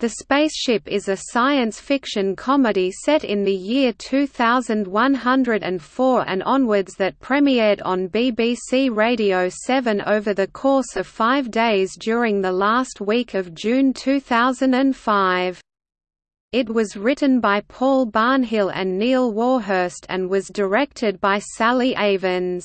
The Spaceship is a science fiction comedy set in the year 2104 and onwards that premiered on BBC Radio 7 over the course of five days during the last week of June 2005. It was written by Paul Barnhill and Neil Warhurst and was directed by Sally Avens.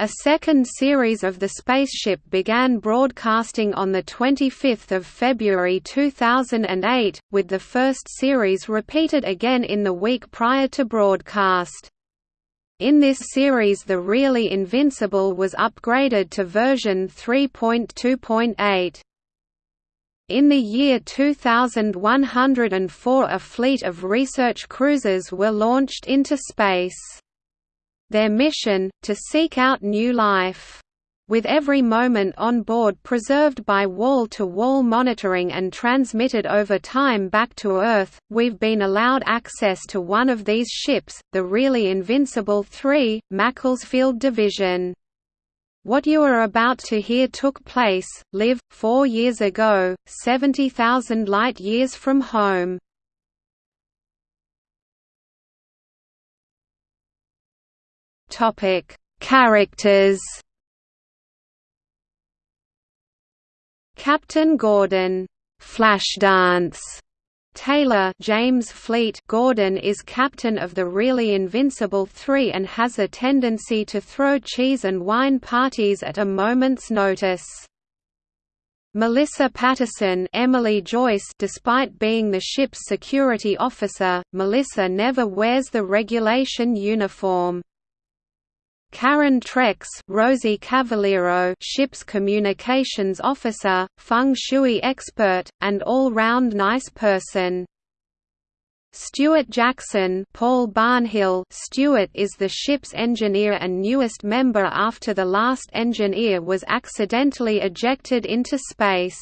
A second series of The Spaceship began broadcasting on 25 February 2008, with the first series repeated again in the week prior to broadcast. In this series the Really Invincible was upgraded to version 3.2.8. In the year 2104 a fleet of research cruisers were launched into space. Their mission, to seek out new life. With every moment on board preserved by wall-to-wall -wall monitoring and transmitted over time back to Earth, we've been allowed access to one of these ships, the Really Invincible 3, Macclesfield Division. What you are about to hear took place, live, four years ago, 70,000 light-years from home. Topic: Characters. Captain Gordon, Flashdance. Taylor James Fleet Gordon is captain of the Really Invincible Three and has a tendency to throw cheese and wine parties at a moment's notice. Melissa Patterson Emily Joyce Despite being the ship's security officer, Melissa never wears the regulation uniform. Karen Trex Rosie Cavaliero ship's communications officer, feng shui expert, and all-round nice person. Stuart Jackson Paul Barnhill Stuart is the ship's engineer and newest member after the last engineer was accidentally ejected into space.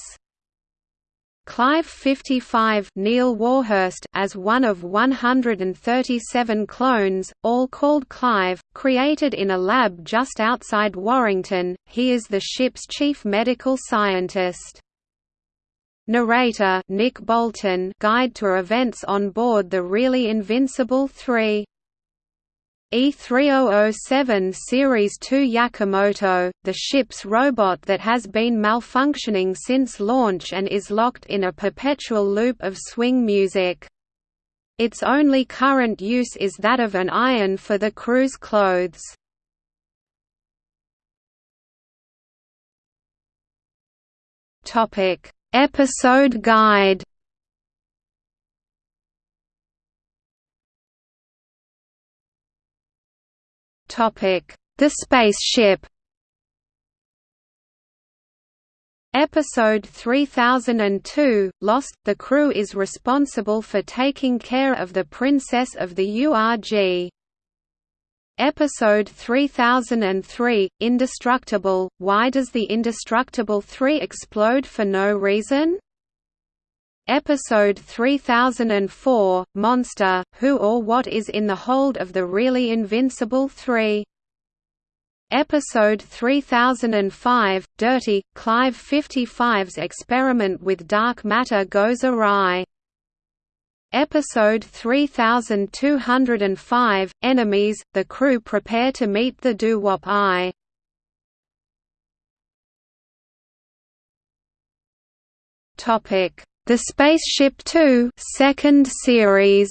Clive 55 Neil Warhurst as one of 137 clones, all called Clive, created in a lab just outside Warrington, he is the ship's chief medical scientist. Narrator Nick Bolton Guide to events on board the Really Invincible 3 E3007 Series 2 Yakamoto, the ship's robot that has been malfunctioning since launch and is locked in a perpetual loop of swing music. Its only current use is that of an iron for the crew's clothes. Episode guide The spaceship Episode 3002, Lost, the crew is responsible for taking care of the princess of the URG. Episode 3003, Indestructible, why does the Indestructible 3 explode for no reason? Episode 3004, Monster, Who or What is in the Hold of the Really Invincible 3? Episode 3005, Dirty, Clive 55's experiment with dark matter goes awry. Episode 3205, Enemies, the crew prepare to meet the Doo-Wop Eye. Topic the Spaceship Two second series.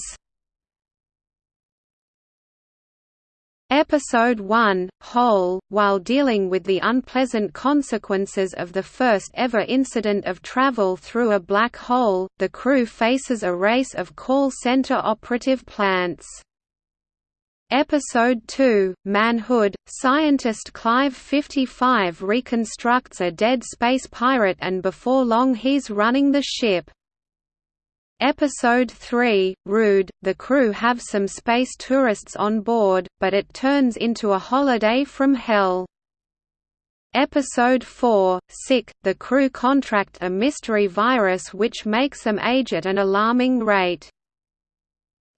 Episode 1, Hole, while dealing with the unpleasant consequences of the first ever incident of travel through a black hole, the crew faces a race of call center operative plants. Episode 2, Manhood, scientist Clive 55 reconstructs a dead space pirate and before long he's running the ship. Episode 3, Rude, the crew have some space tourists on board, but it turns into a holiday from hell. Episode 4, Sick, the crew contract a mystery virus which makes them age at an alarming rate.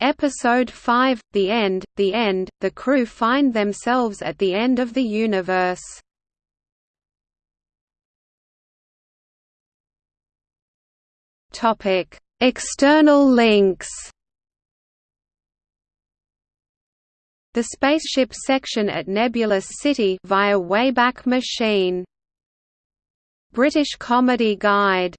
Episode 5, The End, The End, the crew find themselves at the end of the universe. External links. The spaceship section at Nebulous City via Wayback Machine. British Comedy Guide